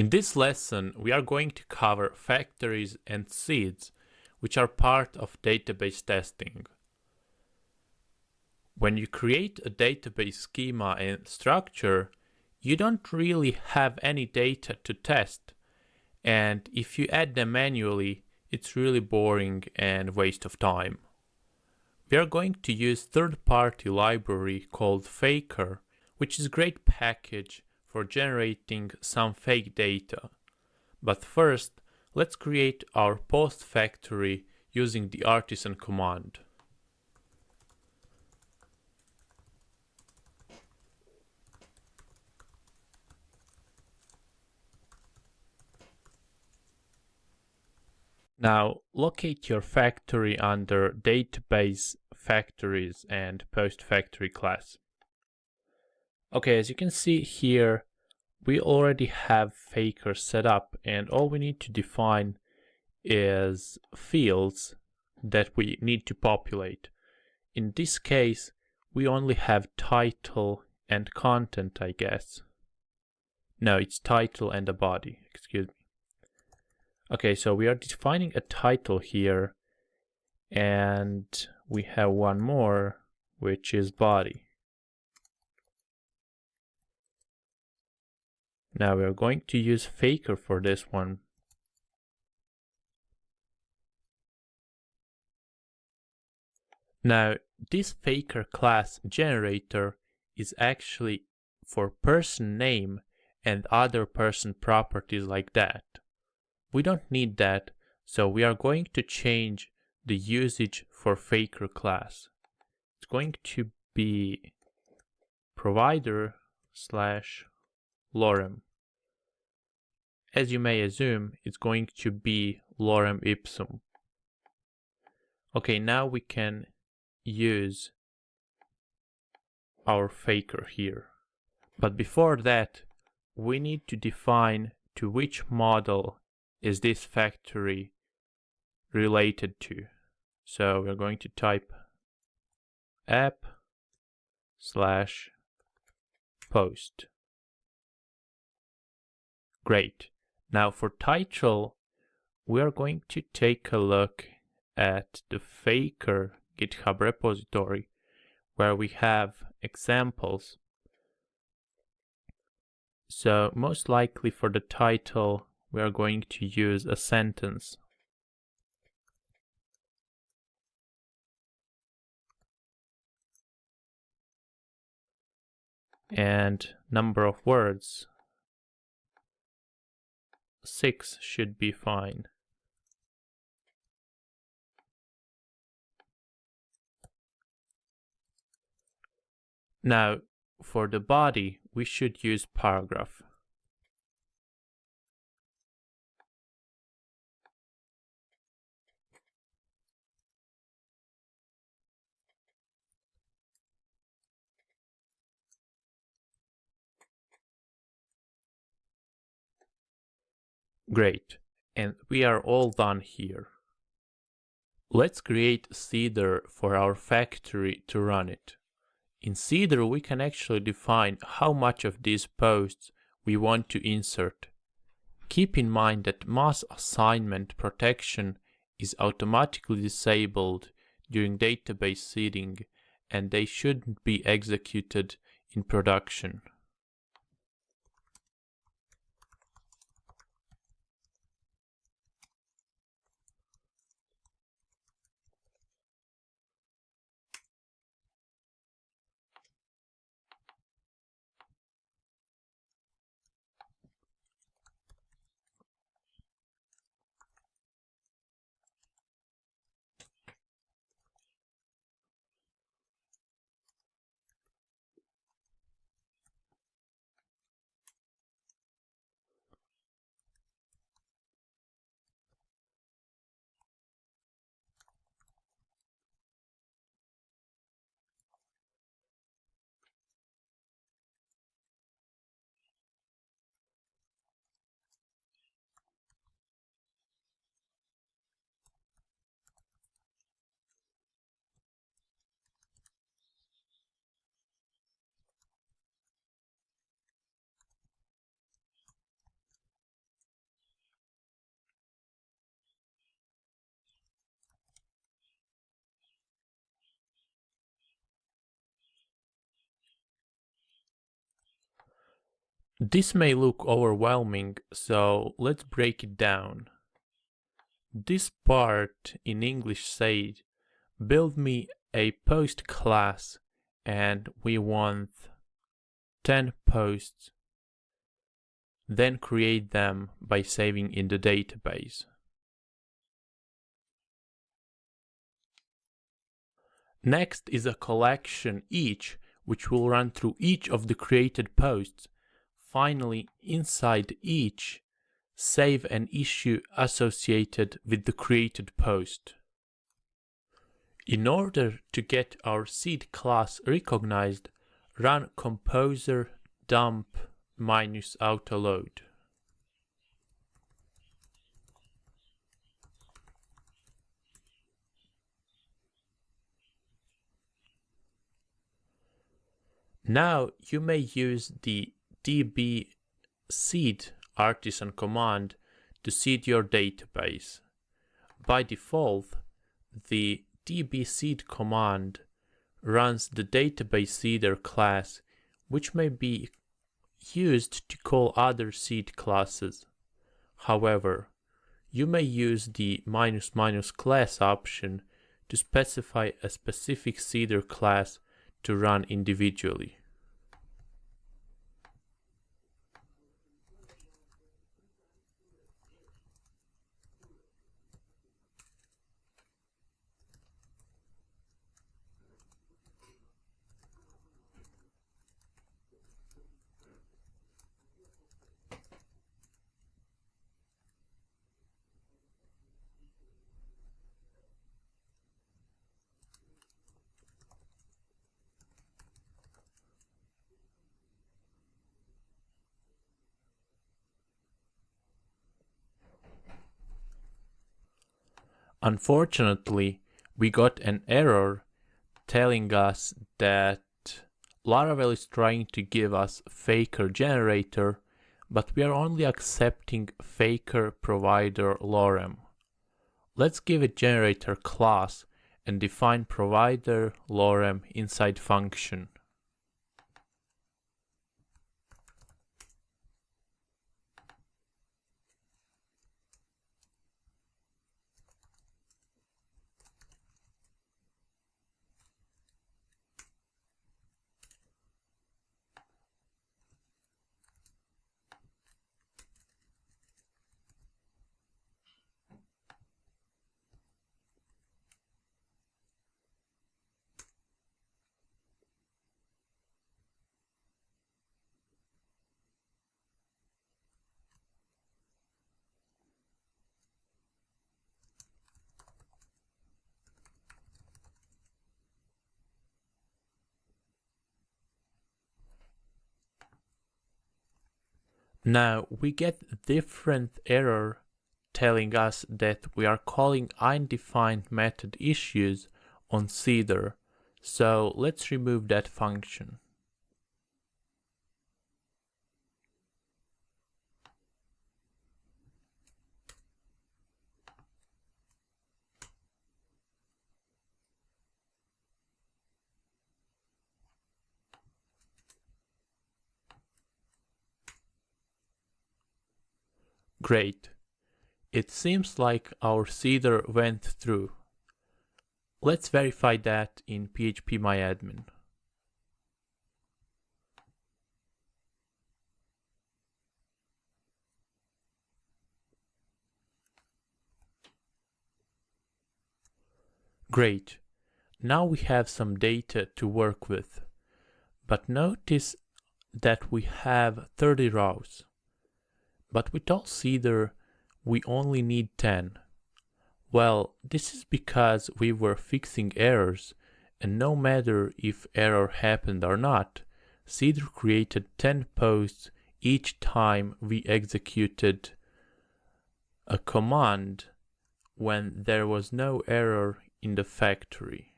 In this lesson, we are going to cover factories and seeds, which are part of database testing. When you create a database schema and structure, you don't really have any data to test. And if you add them manually, it's really boring and waste of time. We are going to use third-party library called Faker, which is a great package for generating some fake data. But first, let's create our post factory using the artisan command. Now locate your factory under database factories and post factory class. Okay, as you can see here, we already have Faker set up and all we need to define is fields that we need to populate. In this case, we only have title and content, I guess. No, it's title and a body, excuse me. Okay, so we are defining a title here and we have one more, which is body. Now we're going to use faker for this one. Now this faker class generator is actually for person name and other person properties like that. We don't need that, so we are going to change the usage for faker class. It's going to be provider slash lorem. As you may assume, it's going to be lorem ipsum. Okay, now we can use our faker here. But before that, we need to define to which model is this factory related to. So we're going to type app slash post. Great. Now for title, we are going to take a look at the Faker GitHub repository where we have examples. So most likely for the title, we are going to use a sentence. And number of words, 6 should be fine. Now, for the body, we should use paragraph. Great, and we are all done here. Let's create Seeder for our factory to run it. In Seeder we can actually define how much of these posts we want to insert. Keep in mind that mass assignment protection is automatically disabled during database seeding and they shouldn't be executed in production. This may look overwhelming, so let's break it down. This part in English said, build me a post class and we want 10 posts, then create them by saving in the database. Next is a collection each, which will run through each of the created posts. Finally, inside each, save an issue associated with the created post. In order to get our seed class recognized, run composer dump minus autoload. Now you may use the db seed artisan command to seed your database. By default, the db seed command runs the database seeder class, which may be used to call other seed classes. However, you may use the minus minus class option to specify a specific seeder class to run individually. Unfortunately, we got an error telling us that Laravel is trying to give us faker generator, but we are only accepting faker provider lorem. Let's give it generator class and define provider lorem inside function. Now we get different error telling us that we are calling undefined method issues on Seeder. So let's remove that function. Great. It seems like our seeder went through. Let's verify that in phpMyAdmin. Great. Now we have some data to work with. But notice that we have 30 rows. But with all seeder, we only need 10. Well, this is because we were fixing errors, and no matter if error happened or not, Seeder created 10 posts each time we executed a command when there was no error in the factory.